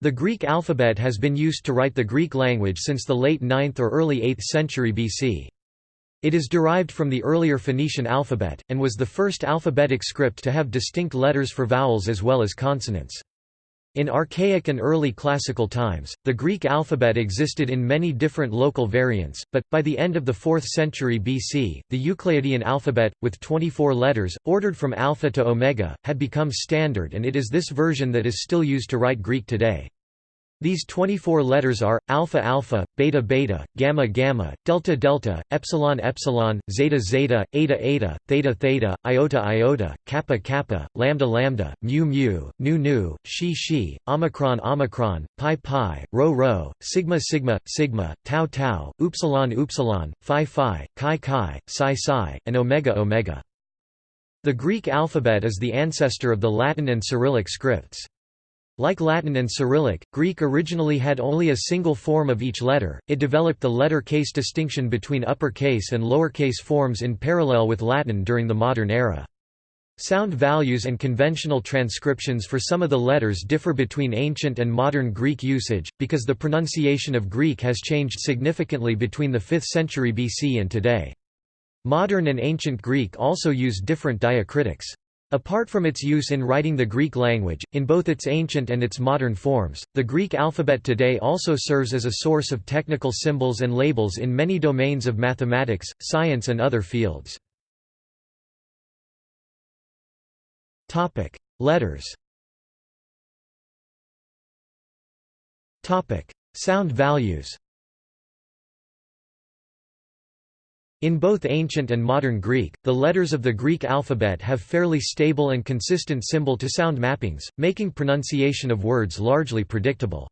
The Greek alphabet has been used to write the Greek language since the late 9th or early 8th century BC. It is derived from the earlier Phoenician alphabet, and was the first alphabetic script to have distinct letters for vowels as well as consonants. In archaic and early classical times, the Greek alphabet existed in many different local variants, but, by the end of the 4th century BC, the Euclidean alphabet, with 24 letters, ordered from alpha to omega, had become standard and it is this version that is still used to write Greek today. These 24 letters are alpha alpha, beta beta, gamma gamma, delta delta, epsilon epsilon, zeta zeta, eta eta, theta theta, iota iota, kappa kappa, lambda lambda, mu mu, nu nu, xi xi, omicron omicron, pi pi, rho rho, sigma sigma, sigma, tau tau, upsilon upsilon, phi phi, chi chi, psi psi, and omega omega. The Greek alphabet is the ancestor of the Latin and Cyrillic scripts. Like Latin and Cyrillic, Greek originally had only a single form of each letter, it developed the letter case distinction between uppercase and lowercase forms in parallel with Latin during the modern era. Sound values and conventional transcriptions for some of the letters differ between ancient and modern Greek usage, because the pronunciation of Greek has changed significantly between the 5th century BC and today. Modern and ancient Greek also use different diacritics. Apart from its use in writing the Greek language, in both its ancient and its modern forms, the Greek alphabet today also serves as a source of technical symbols and labels in many domains of mathematics, science and other fields. Letters Sound values In both ancient and modern Greek, the letters of the Greek alphabet have fairly stable and consistent symbol-to-sound mappings, making pronunciation of words largely predictable.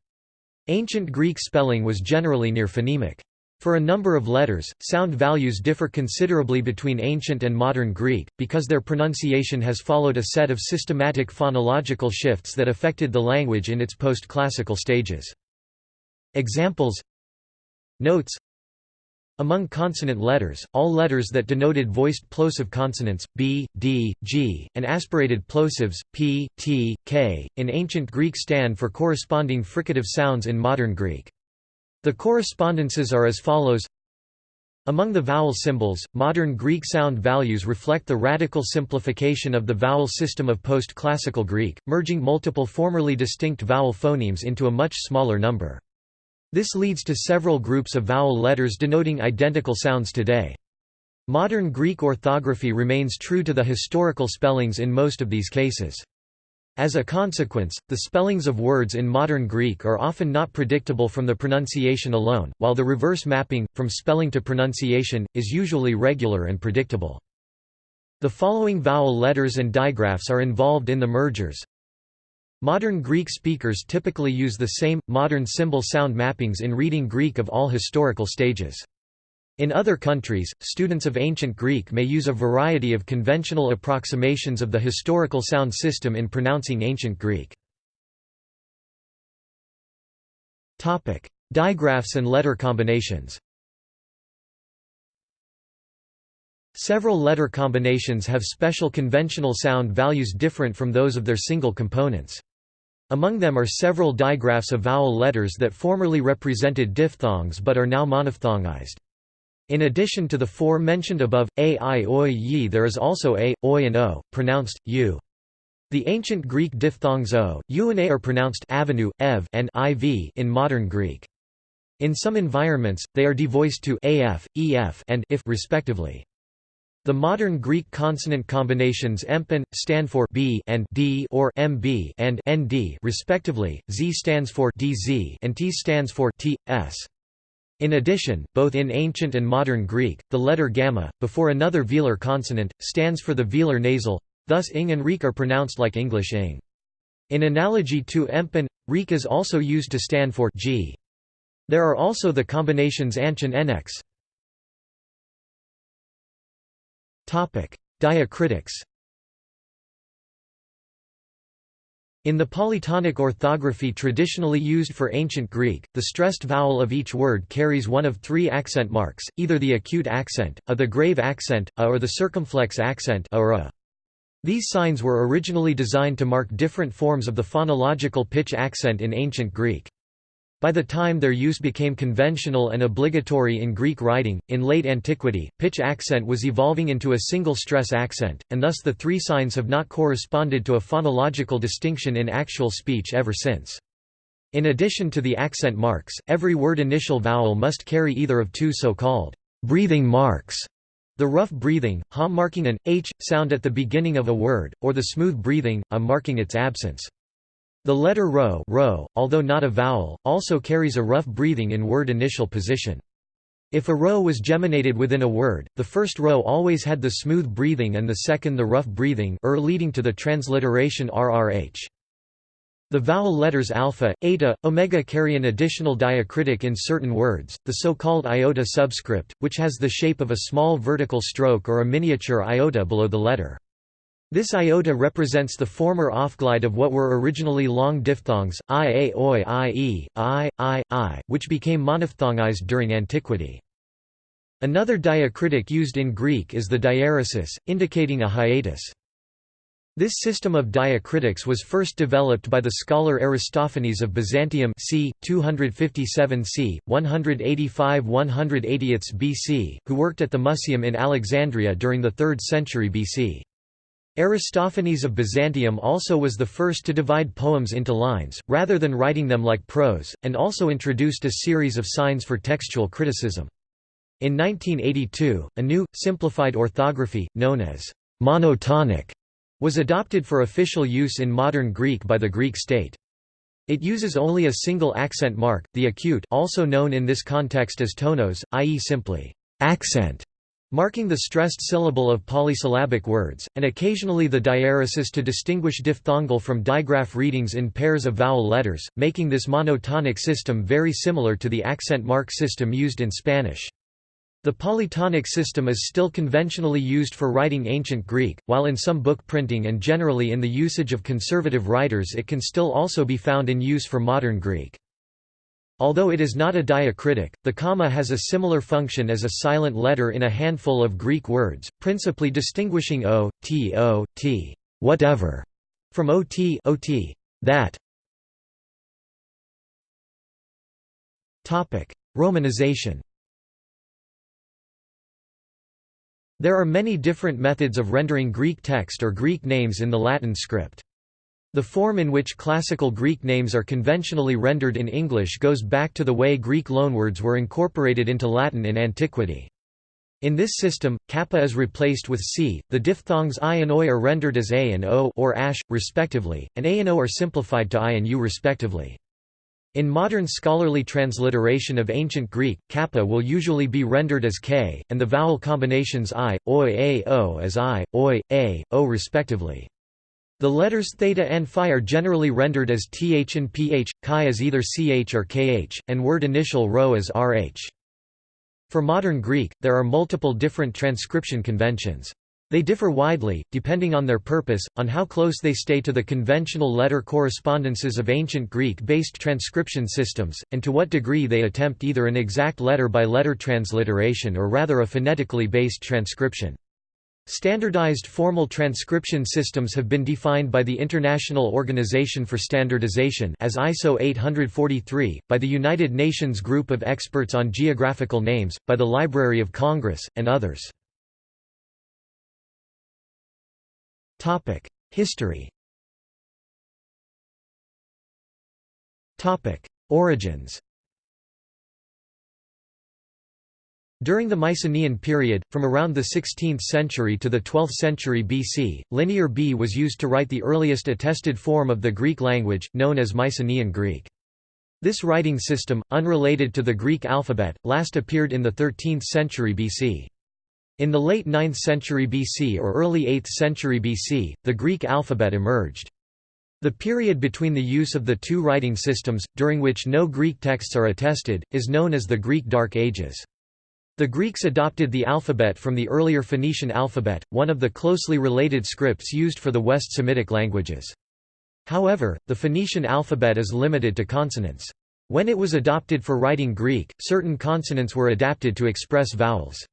Ancient Greek spelling was generally near phonemic. For a number of letters, sound values differ considerably between ancient and modern Greek, because their pronunciation has followed a set of systematic phonological shifts that affected the language in its post-classical stages. Examples Notes among consonant letters, all letters that denoted voiced plosive consonants, b, d, g, and aspirated plosives, p, t, k, in ancient Greek stand for corresponding fricative sounds in modern Greek. The correspondences are as follows among the vowel symbols, modern Greek sound values reflect the radical simplification of the vowel system of post-classical Greek, merging multiple formerly distinct vowel phonemes into a much smaller number. This leads to several groups of vowel letters denoting identical sounds today. Modern Greek orthography remains true to the historical spellings in most of these cases. As a consequence, the spellings of words in modern Greek are often not predictable from the pronunciation alone, while the reverse mapping, from spelling to pronunciation, is usually regular and predictable. The following vowel letters and digraphs are involved in the mergers Modern Greek speakers typically use the same, modern symbol sound mappings in reading Greek of all historical stages. In other countries, students of ancient Greek may use a variety of conventional approximations of the historical sound system in pronouncing ancient Greek. Digraphs and letter combinations Several letter combinations have special conventional sound values different from those of their single components. Among them are several digraphs of vowel letters that formerly represented diphthongs but are now monophthongized. In addition to the four mentioned above, a, i, oi, yi there is also a, oi and o, pronounced, u. The ancient Greek diphthongs o, u and a are pronounced avenue, ev and iv in modern Greek. In some environments, they are devoiced to af, ef and if respectively. The modern Greek consonant combinations empan stand for b and d or mb and nd respectively. Z stands for dz and t stands for t s. In addition, both in ancient and modern Greek, the letter gamma, before another velar consonant, stands for the velar nasal, thus ing and reek are pronounced like English ing. In analogy to empan, reek is also used to stand for g. There are also the combinations anch and nx. Diacritics In the polytonic orthography traditionally used for ancient Greek, the stressed vowel of each word carries one of three accent marks, either the acute accent, a the grave accent, a or the circumflex accent a or a. These signs were originally designed to mark different forms of the phonological pitch accent in ancient Greek. By the time their use became conventional and obligatory in Greek writing, in late antiquity, pitch accent was evolving into a single stress accent, and thus the three signs have not corresponded to a phonological distinction in actual speech ever since. In addition to the accent marks, every word initial vowel must carry either of two so-called breathing marks, the rough breathing, ha marking an h sound at the beginning of a word, or the smooth breathing, a marking its absence. The letter rho, rho although not a vowel, also carries a rough breathing in word initial position. If a rho was geminated within a word, the first rho always had the smooth breathing and the second the rough breathing er leading to the transliteration rrh. The vowel letters alpha, eta, omega carry an additional diacritic in certain words, the so-called iota subscript, which has the shape of a small vertical stroke or a miniature iota below the letter. This iota represents the former offglide of what were originally long diphthongs, i, a, oi, i, i, i, i, which became monophthongized during antiquity. Another diacritic used in Greek is the diaeresis, indicating a hiatus. This system of diacritics was first developed by the scholar Aristophanes of Byzantium c. 257 c. 185 180 BC, who worked at the Museum in Alexandria during the 3rd century BC. Aristophanes of Byzantium also was the first to divide poems into lines, rather than writing them like prose, and also introduced a series of signs for textual criticism. In 1982, a new, simplified orthography, known as monotonic, was adopted for official use in modern Greek by the Greek state. It uses only a single accent mark, the acute also known in this context as tonos, i.e. simply accent marking the stressed syllable of polysyllabic words, and occasionally the diaeresis to distinguish diphthongal from digraph readings in pairs of vowel letters, making this monotonic system very similar to the accent mark system used in Spanish. The polytonic system is still conventionally used for writing ancient Greek, while in some book printing and generally in the usage of conservative writers it can still also be found in use for modern Greek. Although it is not a diacritic, the comma has a similar function as a silent letter in a handful of Greek words, principally distinguishing o, t o, t whatever, from ot, ot that. Romanization There are many different methods of rendering Greek text or Greek names in the Latin script. The form in which classical Greek names are conventionally rendered in English goes back to the way Greek loanwords were incorporated into Latin in antiquity. In this system, kappa is replaced with c, the diphthongs i and oi are rendered as a and o or ash, respectively, and a and o are simplified to i and u respectively. In modern scholarly transliteration of ancient Greek, kappa will usually be rendered as k, and the vowel combinations i, oi a o as i, oi, a, o respectively. The letters theta and phi are generally rendered as th and ph, chi as either ch or kh, and word initial rho as rh. For modern Greek, there are multiple different transcription conventions. They differ widely, depending on their purpose, on how close they stay to the conventional letter correspondences of ancient Greek-based transcription systems, and to what degree they attempt either an exact letter-by-letter -letter transliteration or rather a phonetically based transcription. Standardized formal transcription systems have been defined by the International Organization for Standardization as ISO 843, by the United Nations Group of Experts on Geographical Names, by the Library of Congress, and others. History Origins During the Mycenaean period, from around the 16th century to the 12th century BC, Linear B was used to write the earliest attested form of the Greek language, known as Mycenaean Greek. This writing system, unrelated to the Greek alphabet, last appeared in the 13th century BC. In the late 9th century BC or early 8th century BC, the Greek alphabet emerged. The period between the use of the two writing systems, during which no Greek texts are attested, is known as the Greek Dark Ages. The Greeks adopted the alphabet from the earlier Phoenician alphabet, one of the closely related scripts used for the West Semitic languages. However, the Phoenician alphabet is limited to consonants. When it was adopted for writing Greek, certain consonants were adapted to express vowels.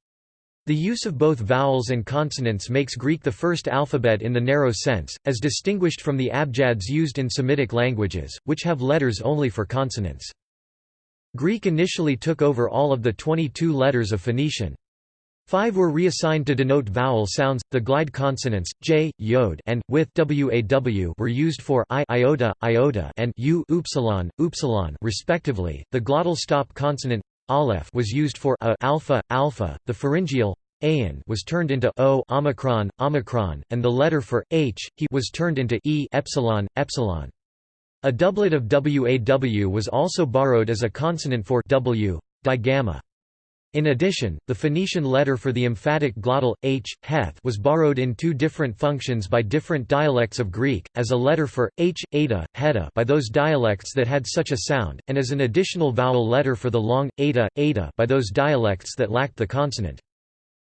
The use of both vowels and consonants makes Greek the first alphabet in the narrow sense, as distinguished from the abjads used in Semitic languages, which have letters only for consonants. Greek initially took over all of the 22 letters of Phoenician. Five were reassigned to denote vowel sounds, the glide consonants, j, yod and, with waw were used for i iota, iota and u upsilon, upsilon respectively. The glottal stop consonant aleph was used for a alpha, alpha, the pharyngeal ain was turned into o omicron, omicron, and the letter for h he was turned into e epsilon, epsilon. A doublet of waw was also borrowed as a consonant for w, digamma. In addition, the Phoenician letter for the emphatic glottal, h, heth was borrowed in two different functions by different dialects of Greek, as a letter for, h, eta, heta by those dialects that had such a sound, and as an additional vowel letter for the long, eta, eta by those dialects that lacked the consonant.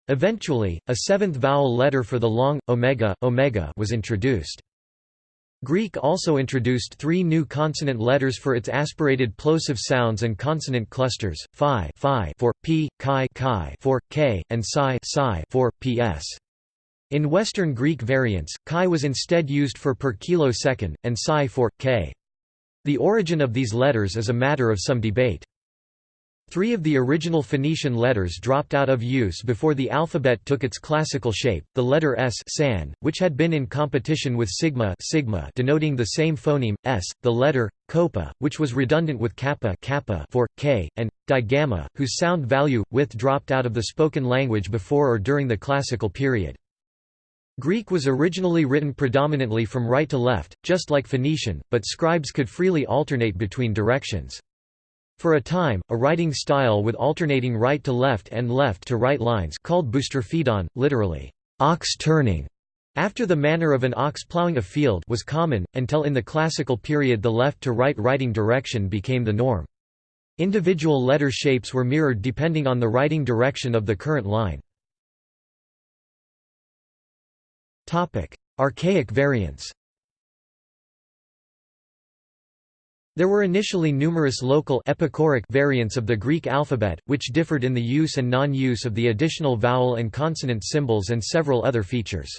Eventually, a seventh vowel letter for the long, omega, omega was introduced. Greek also introduced three new consonant letters for its aspirated plosive sounds and consonant clusters, phi, phi for p, chi, chi for k, and psi, psi for ps. In Western Greek variants, chi was instead used for per kilosecond, and psi for k. The origin of these letters is a matter of some debate. Three of the original Phoenician letters dropped out of use before the alphabet took its classical shape, the letter S san, which had been in competition with sigma, sigma denoting the same phoneme, s, the letter kopa, which was redundant with kappa, kappa for, k, and digamma, whose sound value, with dropped out of the spoken language before or during the classical period. Greek was originally written predominantly from right to left, just like Phoenician, but scribes could freely alternate between directions. For a time, a writing style with alternating right to left and left to right lines called boustrophedon, literally, ox turning, after the manner of an ox ploughing a field was common, until in the classical period the left to right writing direction became the norm. Individual letter shapes were mirrored depending on the writing direction of the current line. Archaic variants There were initially numerous local epicoric variants of the Greek alphabet, which differed in the use and non-use of the additional vowel and consonant symbols and several other features.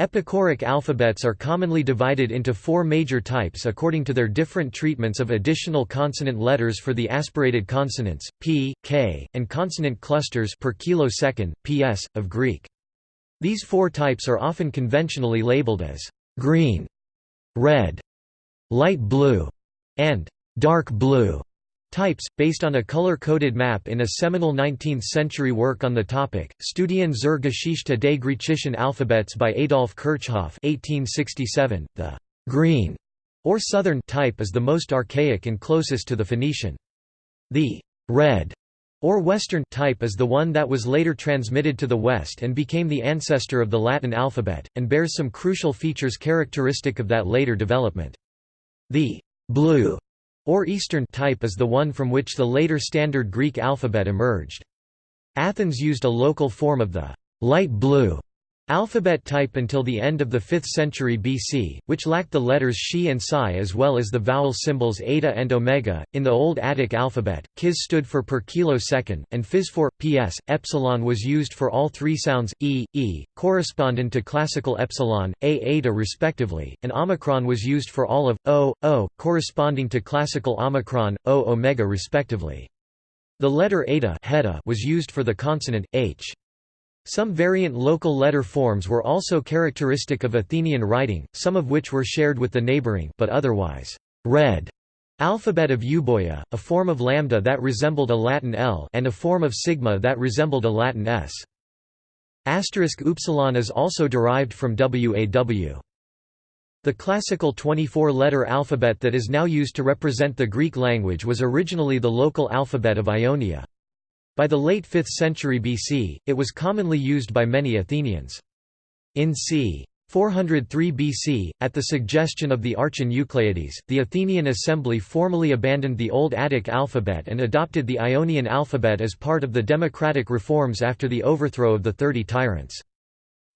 Epicoric alphabets are commonly divided into four major types according to their different treatments of additional consonant letters for the aspirated consonants, p, k, and consonant clusters per kilosecond, ps, of Greek. These four types are often conventionally labeled as green, red, light blue, and dark blue types, based on a color-coded map in a seminal 19th-century work on the topic, Studien zur Geschichte des griechischen Alphabets by Adolf Kirchhoff 1867. .The «green» or southern type is the most archaic and closest to the Phoenician. The «red» or Western type is the one that was later transmitted to the West and became the ancestor of the Latin alphabet, and bears some crucial features characteristic of that later development. The blue or Eastern type is the one from which the later Standard Greek alphabet emerged. Athens used a local form of the light blue Alphabet type until the end of the 5th century BC, which lacked the letters Xi and Psi as well as the vowel symbols eta and omega. In the Old Attic alphabet, kis stood for per kilosecond, and phys for ps. Epsilon was used for all three sounds e, e, correspondent to classical epsilon, a eta respectively, and omicron was used for all of o, o, corresponding to classical omicron, o omega respectively. The letter eta was used for the consonant h. Some variant local letter forms were also characteristic of Athenian writing, some of which were shared with the neighboring but otherwise red alphabet of Euboea, a form of lambda that resembled a Latin L and a form of sigma that resembled a Latin S. Asterisk upsilon is also derived from WAW. The classical 24-letter alphabet that is now used to represent the Greek language was originally the local alphabet of Ionia. By the late 5th century BC, it was commonly used by many Athenians. In c. 403 BC, at the suggestion of the Archon Eucleides, the Athenian assembly formally abandoned the Old Attic alphabet and adopted the Ionian alphabet as part of the democratic reforms after the overthrow of the Thirty Tyrants.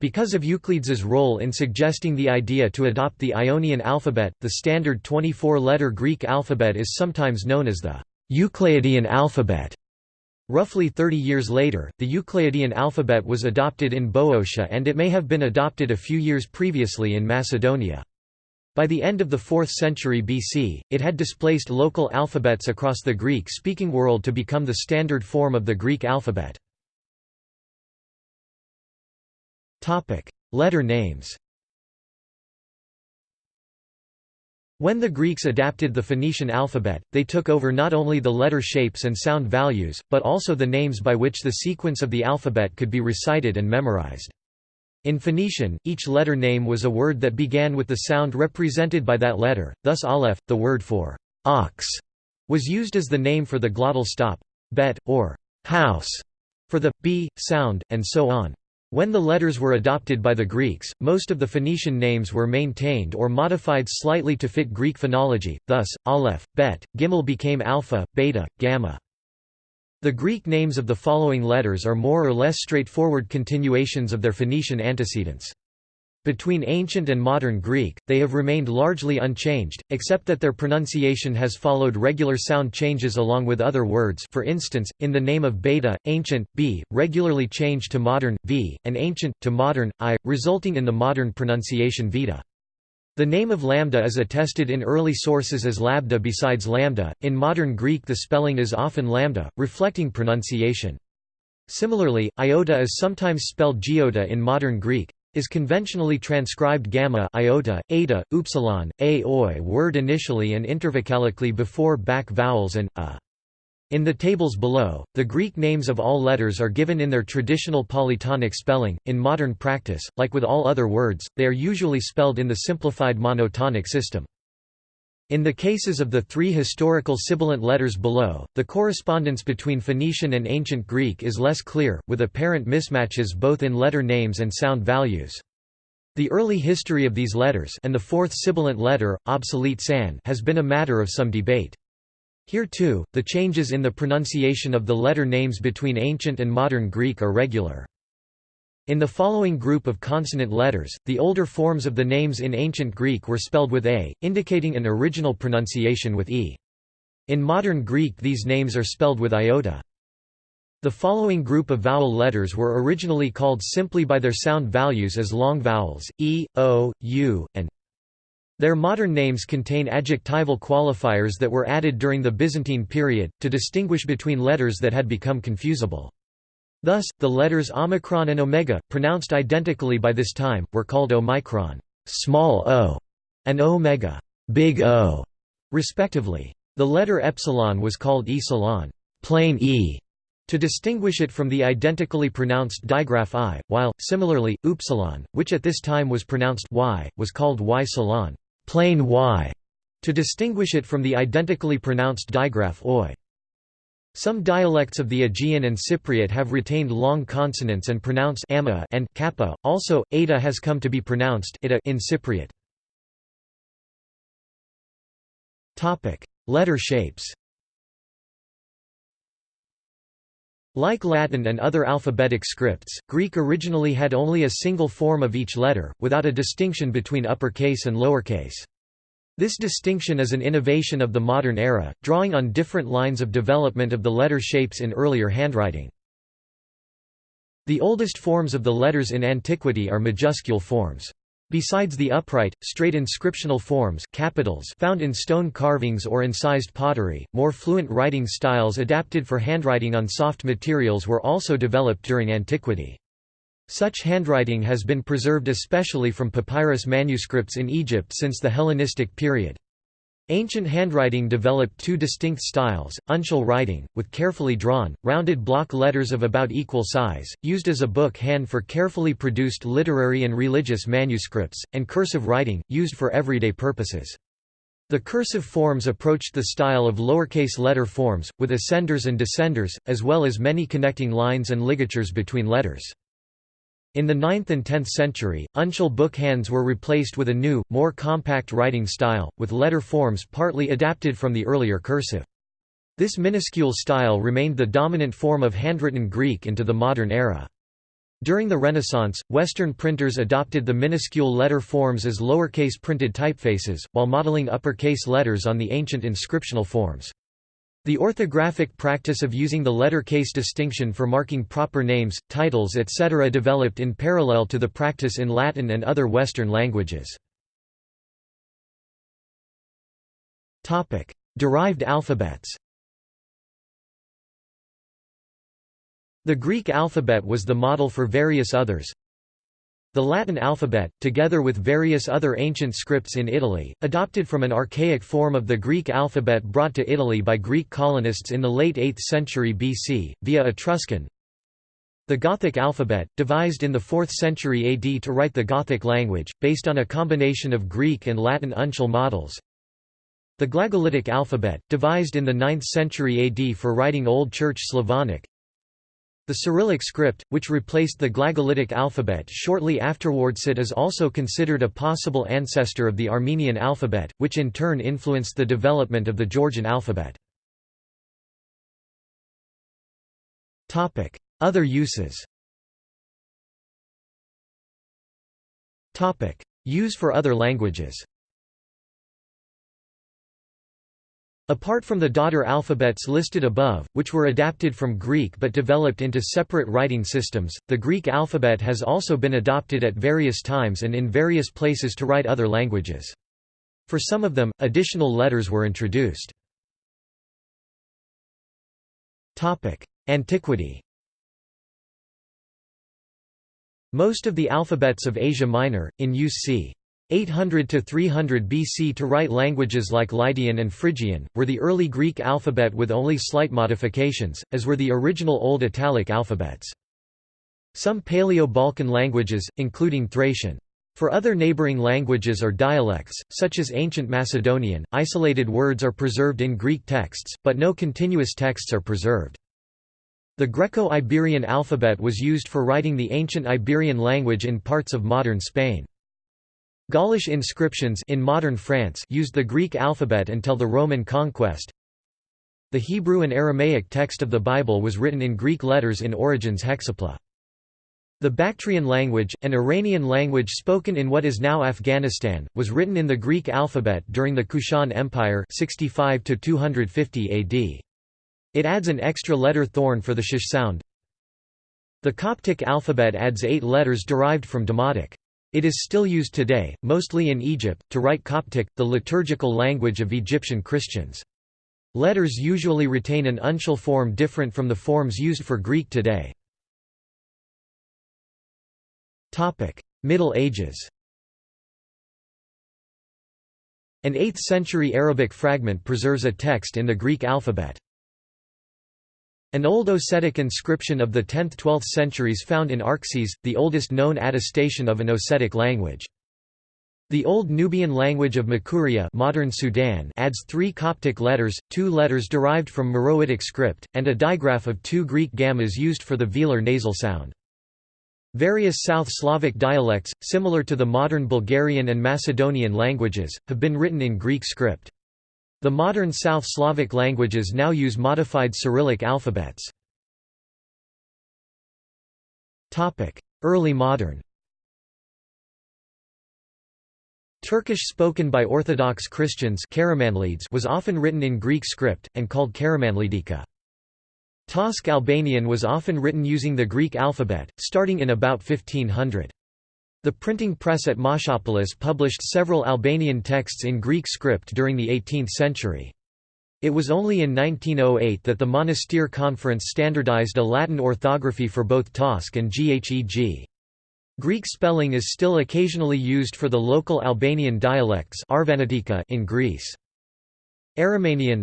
Because of Eucleides' role in suggesting the idea to adopt the Ionian alphabet, the standard 24-letter Greek alphabet is sometimes known as the Euclidean alphabet. Roughly 30 years later, the Euclidean alphabet was adopted in Boeotia and it may have been adopted a few years previously in Macedonia. By the end of the 4th century BC, it had displaced local alphabets across the Greek-speaking world to become the standard form of the Greek alphabet. Letter names When the Greeks adapted the Phoenician alphabet, they took over not only the letter shapes and sound values, but also the names by which the sequence of the alphabet could be recited and memorized. In Phoenician, each letter name was a word that began with the sound represented by that letter, thus aleph, the word for ox, was used as the name for the glottal stop, bet, or house, for the b sound, and so on. When the letters were adopted by the Greeks, most of the Phoenician names were maintained or modified slightly to fit Greek phonology, thus, aleph, bet, gimel became alpha, beta, gamma. The Greek names of the following letters are more or less straightforward continuations of their Phoenician antecedents. Between ancient and modern Greek, they have remained largely unchanged, except that their pronunciation has followed regular sound changes along with other words for instance, in the name of beta, ancient, b, regularly changed to modern, v, and ancient, to modern, i, resulting in the modern pronunciation vita. The name of lambda is attested in early sources as labda besides lambda, in modern Greek the spelling is often lambda, reflecting pronunciation. Similarly, iota is sometimes spelled giota in modern Greek, is conventionally transcribed gamma iota, eta, upsilon, a oi word initially and intervocalically before back vowels and a. In the tables below, the Greek names of all letters are given in their traditional polytonic spelling. In modern practice, like with all other words, they are usually spelled in the simplified monotonic system. In the cases of the three historical sibilant letters below, the correspondence between Phoenician and Ancient Greek is less clear, with apparent mismatches both in letter names and sound values. The early history of these letters and the fourth sibilant letter, obsolete san has been a matter of some debate. Here too, the changes in the pronunciation of the letter names between Ancient and Modern Greek are regular. In the following group of consonant letters, the older forms of the names in Ancient Greek were spelled with a, indicating an original pronunciation with e. In modern Greek these names are spelled with iota. The following group of vowel letters were originally called simply by their sound values as long vowels, e, o, u, and their modern names contain adjectival qualifiers that were added during the Byzantine period, to distinguish between letters that had become confusable. Thus, the letters omicron and omega, pronounced identically by this time, were called omicron small o, and omega big O, respectively. The letter epsilon was called epsilon plain e, to distinguish it from the identically pronounced digraph i, while, similarly, upsilon, which at this time was pronounced y, was called y salon plain y, to distinguish it from the identically pronounced digraph oi. Some dialects of the Aegean and Cypriot have retained long consonants and pronounce ama and kappa. Also, eta has come to be pronounced ita in Cypriot. Topic: Letter shapes. Like Latin and other alphabetic scripts, Greek originally had only a single form of each letter, without a distinction between uppercase and lowercase. This distinction is an innovation of the modern era, drawing on different lines of development of the letter shapes in earlier handwriting. The oldest forms of the letters in antiquity are majuscule forms. Besides the upright, straight inscriptional forms capitals found in stone carvings or incised pottery, more fluent writing styles adapted for handwriting on soft materials were also developed during antiquity. Such handwriting has been preserved especially from papyrus manuscripts in Egypt since the Hellenistic period. Ancient handwriting developed two distinct styles, uncial writing, with carefully drawn, rounded block letters of about equal size, used as a book hand for carefully produced literary and religious manuscripts, and cursive writing, used for everyday purposes. The cursive forms approached the style of lowercase letter forms, with ascenders and descenders, as well as many connecting lines and ligatures between letters. In the 9th and 10th century, uncial book hands were replaced with a new, more compact writing style, with letter forms partly adapted from the earlier cursive. This minuscule style remained the dominant form of handwritten Greek into the modern era. During the Renaissance, Western printers adopted the minuscule letter forms as lowercase printed typefaces, while modeling uppercase letters on the ancient inscriptional forms. The orthographic practice of using the letter case distinction for marking proper names, titles etc. developed in parallel to the practice in Latin and other Western languages. Derived alphabets The Greek alphabet was the model for various others, the Latin alphabet, together with various other ancient scripts in Italy, adopted from an archaic form of the Greek alphabet brought to Italy by Greek colonists in the late 8th century BC, via Etruscan. The Gothic alphabet, devised in the 4th century AD to write the Gothic language, based on a combination of Greek and Latin uncial models. The Glagolitic alphabet, devised in the 9th century AD for writing Old Church Slavonic. The Cyrillic script, which replaced the Glagolitic alphabet shortly afterwards it is also considered a possible ancestor of the Armenian alphabet, which in turn influenced the development of the Georgian alphabet. Other uses Use for other languages Apart from the daughter alphabets listed above, which were adapted from Greek but developed into separate writing systems, the Greek alphabet has also been adopted at various times and in various places to write other languages. For some of them, additional letters were introduced. Antiquity Most of the alphabets of Asia Minor, in use c. 800 to 300 BC to write languages like Lydian and Phrygian, were the early Greek alphabet with only slight modifications, as were the original Old Italic alphabets. Some Paleo-Balkan languages, including Thracian. For other neighboring languages or dialects, such as Ancient Macedonian, isolated words are preserved in Greek texts, but no continuous texts are preserved. The Greco-Iberian alphabet was used for writing the ancient Iberian language in parts of modern Spain. Gaulish inscriptions in modern France used the Greek alphabet until the Roman conquest. The Hebrew and Aramaic text of the Bible was written in Greek letters in Origen's Hexapla. The Bactrian language, an Iranian language spoken in what is now Afghanistan, was written in the Greek alphabet during the Kushan Empire 65 250 AD. It adds an extra letter thorn for the sh sound. The Coptic alphabet adds eight letters derived from Demotic. It is still used today, mostly in Egypt, to write Coptic, the liturgical language of Egyptian Christians. Letters usually retain an uncial form different from the forms used for Greek today. Middle Ages An 8th-century Arabic fragment preserves a text in the Greek alphabet. An old Ossetic inscription of the 10th–12th centuries found in Arkhyz, the oldest known attestation of an Ossetic language. The Old Nubian language of Makuria modern Sudan adds three Coptic letters, two letters derived from Meroitic script, and a digraph of two Greek gammas used for the velar nasal sound. Various South Slavic dialects, similar to the modern Bulgarian and Macedonian languages, have been written in Greek script. The modern South Slavic languages now use modified Cyrillic alphabets. Early modern Turkish spoken by Orthodox Christians was often written in Greek script, and called Karamanlidika. Tosk Albanian was often written using the Greek alphabet, starting in about 1500. The printing press at Moschopolis published several Albanian texts in Greek script during the 18th century. It was only in 1908 that the Monastir Conference standardized a Latin orthography for both Tosk and Gheg. Greek spelling is still occasionally used for the local Albanian dialects in Greece. Aromanian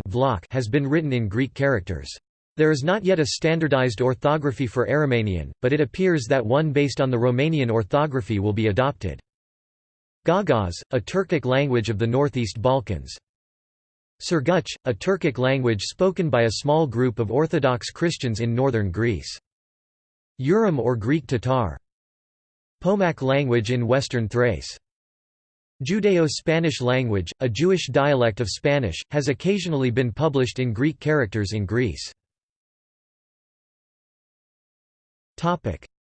has been written in Greek characters. There is not yet a standardized orthography for Aromanian, but it appears that one based on the Romanian orthography will be adopted. Gagauz, a Turkic language of the Northeast Balkans. Surguch, a Turkic language spoken by a small group of Orthodox Christians in northern Greece. Urum or Greek Tatar. Pomak language in western Thrace. Judeo-Spanish language, a Jewish dialect of Spanish, has occasionally been published in Greek characters in Greece.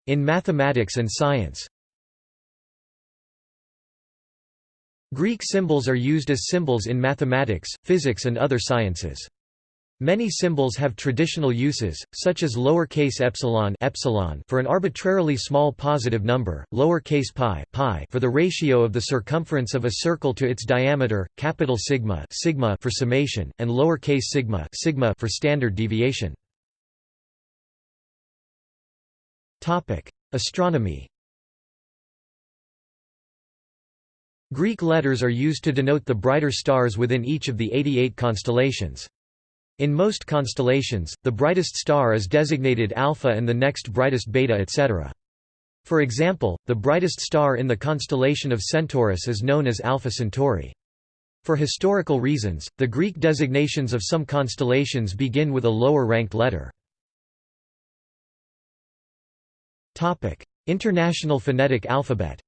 In mathematics and science Greek symbols are used as symbols in mathematics, physics and other sciences. Many symbols have traditional uses, such as lowercase epsilon, epsilon for an arbitrarily small positive number, lowercase pi, pi for the ratio of the circumference of a circle to its diameter, capital sigma, sigma for summation, and lowercase sigma, sigma for standard deviation. Topic: Astronomy. Greek letters are used to denote the brighter stars within each of the 88 constellations. In most constellations, the brightest star is designated alpha and the next brightest beta etc. For example, the brightest star in the constellation of Centaurus is known as Alpha Centauri. For historical reasons, the Greek designations of some constellations begin with a lower-ranked letter. International Phonetic Alphabet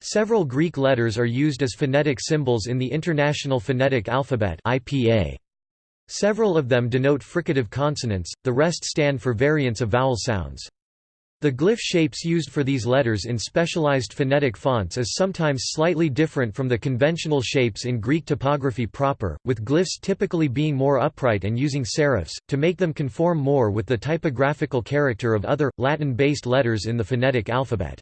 Several Greek letters are used as phonetic symbols in the International Phonetic Alphabet (IPA). Several of them denote fricative consonants, the rest stand for variants of vowel sounds. The glyph shapes used for these letters in specialized phonetic fonts is sometimes slightly different from the conventional shapes in Greek typography proper, with glyphs typically being more upright and using serifs, to make them conform more with the typographical character of other, Latin-based letters in the phonetic alphabet.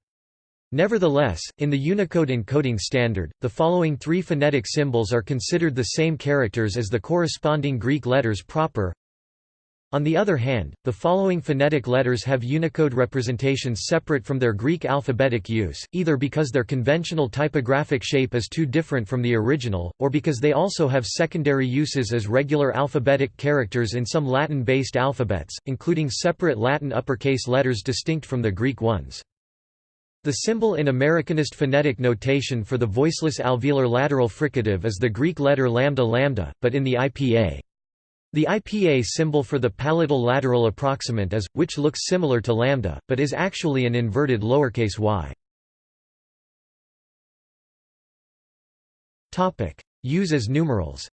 Nevertheless, in the Unicode encoding standard, the following three phonetic symbols are considered the same characters as the corresponding Greek letters proper. On the other hand, the following phonetic letters have Unicode representations separate from their Greek alphabetic use, either because their conventional typographic shape is too different from the original, or because they also have secondary uses as regular alphabetic characters in some Latin-based alphabets, including separate Latin uppercase letters distinct from the Greek ones. The symbol in Americanist phonetic notation for the voiceless alveolar lateral fricative is the Greek letter lambda lambda, but in the IPA. The IPA symbol for the palatal lateral approximant is, which looks similar to lambda, but is actually an inverted lowercase y. Use as numerals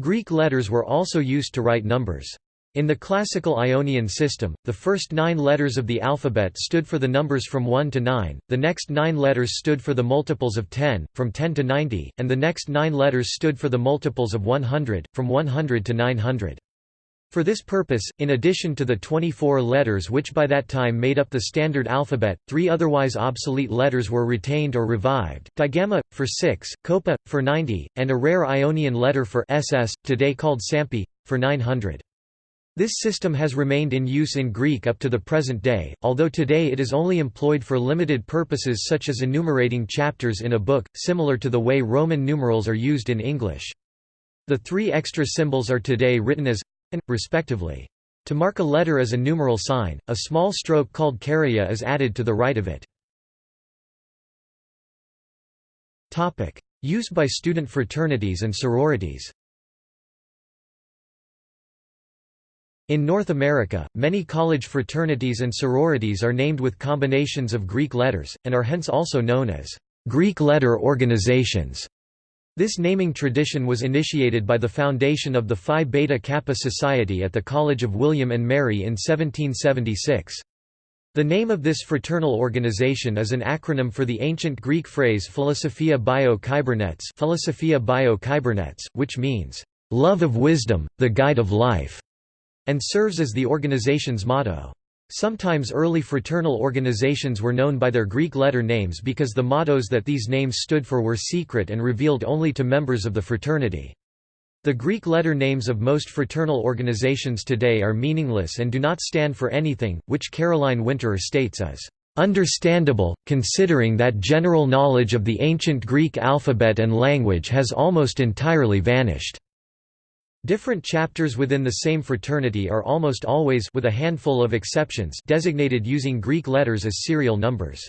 Greek letters were also used to write numbers. In the classical Ionian system, the first nine letters of the alphabet stood for the numbers from 1 to 9, the next nine letters stood for the multiples of 10, from 10 to 90, and the next nine letters stood for the multiples of 100, from 100 to 900. For this purpose, in addition to the 24 letters which by that time made up the standard alphabet, three otherwise obsolete letters were retained or revived, digamma, for 6, kopa, for 90, and a rare Ionian letter for ss, today called sampi, for 900. This system has remained in use in Greek up to the present day, although today it is only employed for limited purposes such as enumerating chapters in a book, similar to the way Roman numerals are used in English. The three extra symbols are today written as and, respectively. To mark a letter as a numeral sign, a small stroke called keraia is added to the right of it. Use by student fraternities and sororities In North America, many college fraternities and sororities are named with combinations of Greek letters, and are hence also known as Greek letter organizations. This naming tradition was initiated by the foundation of the Phi Beta Kappa Society at the College of William and Mary in 1776. The name of this fraternal organization is an acronym for the ancient Greek phrase Philosophia bio Kybernets, Philosophia bio Kybernets which means, "...love of wisdom, the guide of life." And serves as the organization's motto. Sometimes early fraternal organizations were known by their Greek letter names because the mottos that these names stood for were secret and revealed only to members of the fraternity. The Greek letter names of most fraternal organizations today are meaningless and do not stand for anything, which Caroline Winterer states as understandable, considering that general knowledge of the ancient Greek alphabet and language has almost entirely vanished. Different chapters within the same fraternity are almost always with a handful of exceptions designated using Greek letters as serial numbers.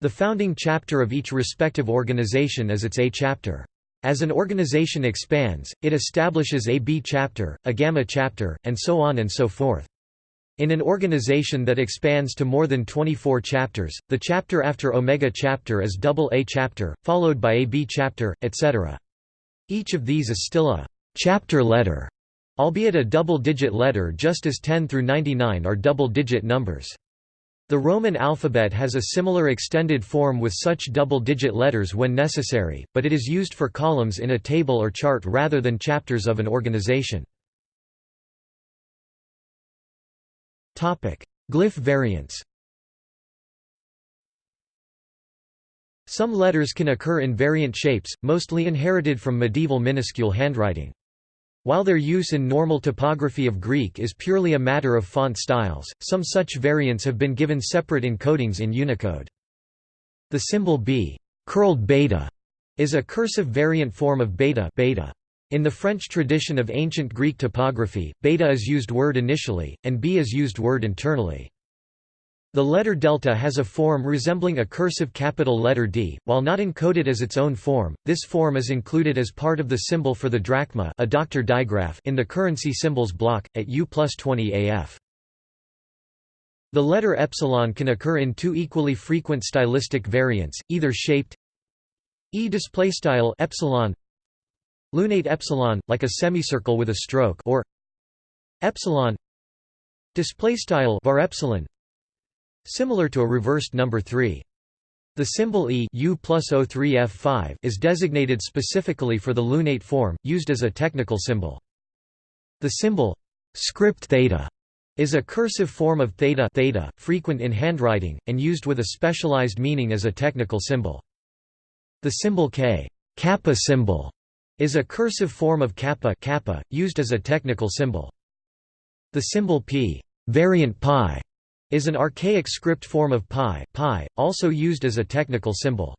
The founding chapter of each respective organization is its A chapter. As an organization expands, it establishes a B chapter, a Gamma chapter, and so on and so forth. In an organization that expands to more than 24 chapters, the chapter after Omega chapter is double A chapter, followed by a B chapter, etc. Each of these is still a chapter letter, albeit a double-digit letter just as 10 through 99 are double-digit numbers. The Roman alphabet has a similar extended form with such double-digit letters when necessary, but it is used for columns in a table or chart rather than chapters of an organization. Glyph variants Some letters can occur in variant shapes, mostly inherited from medieval minuscule handwriting. While their use in normal typography of Greek is purely a matter of font styles, some such variants have been given separate encodings in Unicode. The symbol b curled beta is a cursive variant form of beta, beta. In the French tradition of ancient Greek typography, beta is used word initially, and b is used word internally. The letter delta has a form resembling a cursive capital letter D, while not encoded as its own form. This form is included as part of the symbol for the drachma, a doctor digraph, in the currency symbols block at U plus 20 AF. The letter epsilon can occur in two equally frequent stylistic variants, either shaped e display style epsilon lunate epsilon like a semicircle with a stroke or epsilon display style var epsilon Similar to a reversed number 3. The symbol E U plus O3F5 is designated specifically for the lunate form, used as a technical symbol. The symbol script theta is a cursive form of theta, theta frequent in handwriting, and used with a specialized meaning as a technical symbol. The symbol K kappa symbol is a cursive form of kappa, kappa used as a technical symbol. The symbol P variant pi is an archaic script form of pi, pi, also used as a technical symbol.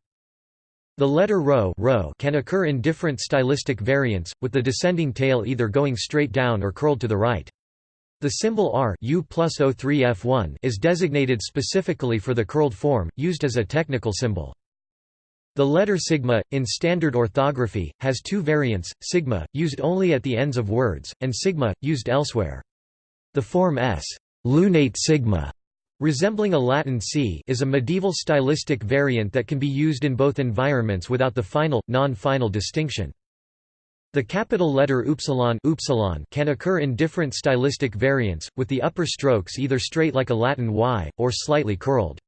The letter rho, rho can occur in different stylistic variants, with the descending tail either going straight down or curled to the right. The symbol r U plus O3F1 is designated specifically for the curled form, used as a technical symbol. The letter sigma, in standard orthography, has two variants, sigma, used only at the ends of words, and sigma, used elsewhere. The form s lunate sigma Resembling a Latin C is a medieval stylistic variant that can be used in both environments without the final, non-final distinction. The capital letter upsilon, can occur in different stylistic variants, with the upper strokes either straight like a Latin Y, or slightly curled.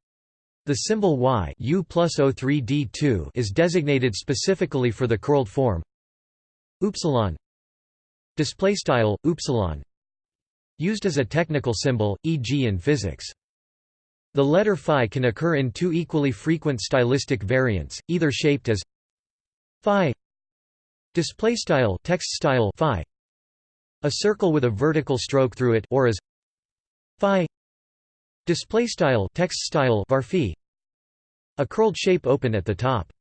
The symbol Y U plus O3D2 is designated specifically for the curled form upsilon displaystyle upsilon used as a technical symbol e.g. in physics the letter phi can occur in two equally frequent stylistic variants, either shaped as phi display style text style phi a circle with a vertical stroke through it or as phi display style text style var a curled shape open at the top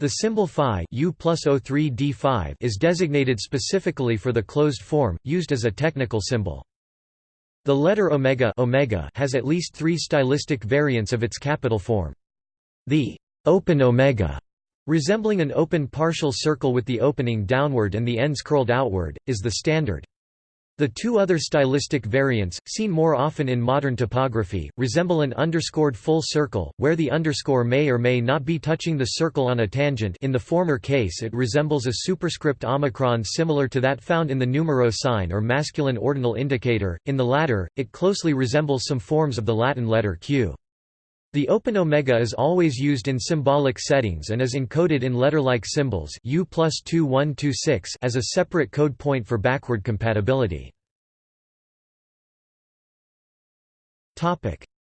the symbol phi U plus O3 D5 is designated specifically for the closed form, used as a technical symbol. The letter omega, omega has at least three stylistic variants of its capital form. The open omega, resembling an open partial circle with the opening downward and the ends curled outward, is the standard. The two other stylistic variants, seen more often in modern typography, resemble an underscored full circle, where the underscore may or may not be touching the circle on a tangent in the former case it resembles a superscript omicron similar to that found in the numero sign or masculine ordinal indicator, in the latter, it closely resembles some forms of the Latin letter Q. The open omega is always used in symbolic settings and is encoded in letter-like symbols U as a separate code point for backward compatibility.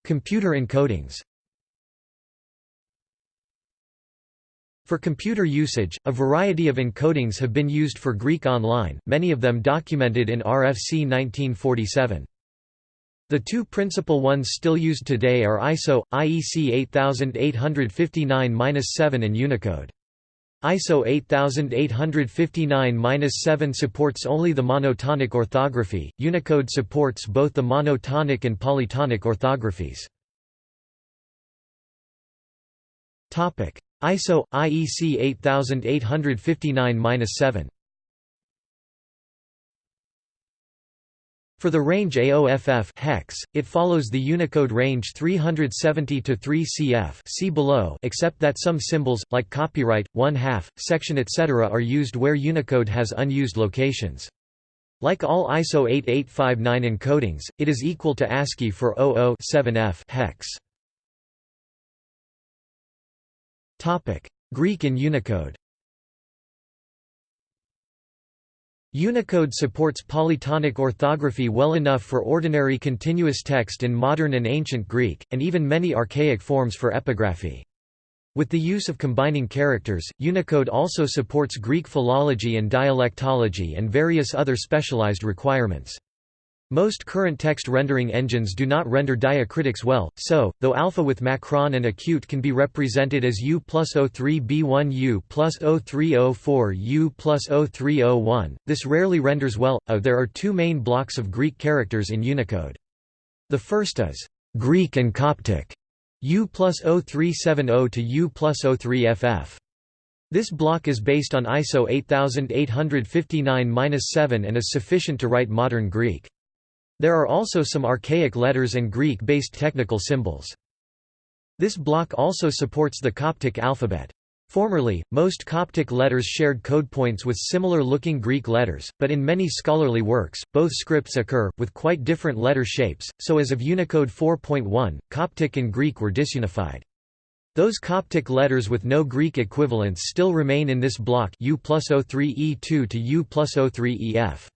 Computer encodings For computer usage, a variety of encodings have been used for Greek Online, many of them documented in RFC 1947. The two principal ones still used today are ISO, IEC 8859-7 and Unicode. ISO 8859-7 supports only the monotonic orthography, Unicode supports both the monotonic and polytonic orthographies. ISO, IEC 8859-7 For the range AOFF hex, it follows the Unicode range 370 to 3 CF see below except that some symbols, like copyright, one half, section etc. are used where Unicode has unused locations. Like all ISO 8859 encodings, it is equal to ASCII for 00-7F hex. Topic: Greek in Unicode Unicode supports polytonic orthography well enough for ordinary continuous text in modern and ancient Greek, and even many archaic forms for epigraphy. With the use of combining characters, Unicode also supports Greek philology and dialectology and various other specialized requirements. Most current text rendering engines do not render diacritics well, so, though alpha with macron and acute can be represented as U plus 03B1 U plus 0304 U plus 0301, this rarely renders well. Uh, there are two main blocks of Greek characters in Unicode. The first is Greek and Coptic, U plus 0370 to U plus 03FF. This block is based on ISO 8859-7 and is sufficient to write modern Greek. There are also some archaic letters and Greek-based technical symbols. This block also supports the Coptic alphabet. Formerly, most Coptic letters shared code points with similar-looking Greek letters, but in many scholarly works, both scripts occur, with quite different letter shapes, so as of Unicode 4.1, Coptic and Greek were disunified. Those Coptic letters with no Greek equivalents still remain in this block U plus 03E2 to U plus 03EF.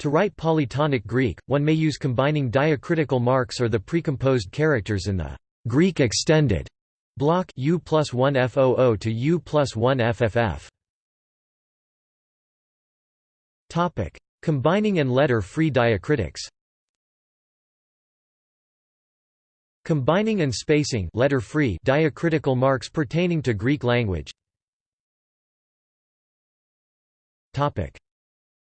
To write polytonic Greek, one may use combining diacritical marks or the precomposed characters in the Greek extended block U plus 1 FOO to U plus 1 FFF. Topic: Combining and letter-free diacritics. Combining and spacing letter-free diacritical marks pertaining to Greek language. Topic: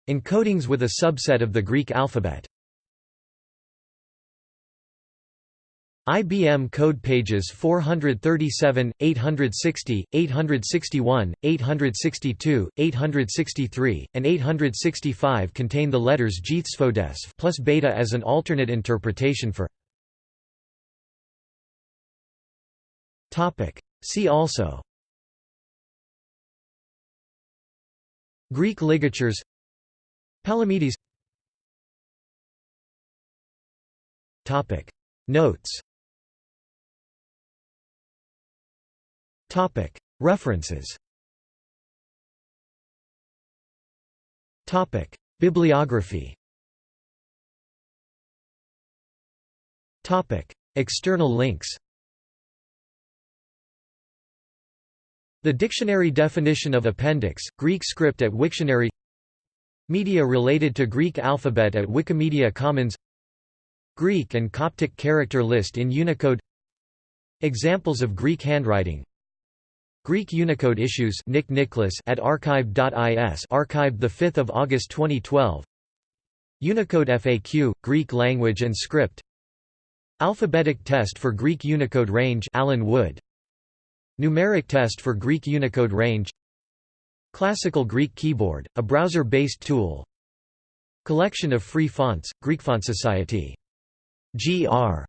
Encodings with a subset of the Greek alphabet. IBM code pages 437, 860, 861, 862, 863, and 865 contain the letters Jethsvodesv plus beta as an alternate interpretation for. See also. Greek ligatures Palamedes. Notes. References. Bibliography. External links. The dictionary definition of appendix, Greek script at Wiktionary Media related to Greek alphabet at Wikimedia Commons Greek and Coptic character list in Unicode Examples of Greek handwriting Greek Unicode issues Nick Nicholas at archive.is archived 5 August 2012 Unicode FAQ, Greek language and script Alphabetic test for Greek Unicode range Alan Wood Numeric test for Greek Unicode range Classical Greek Keyboard, a browser-based tool Collection of free fonts, Greek Font Society. Gr.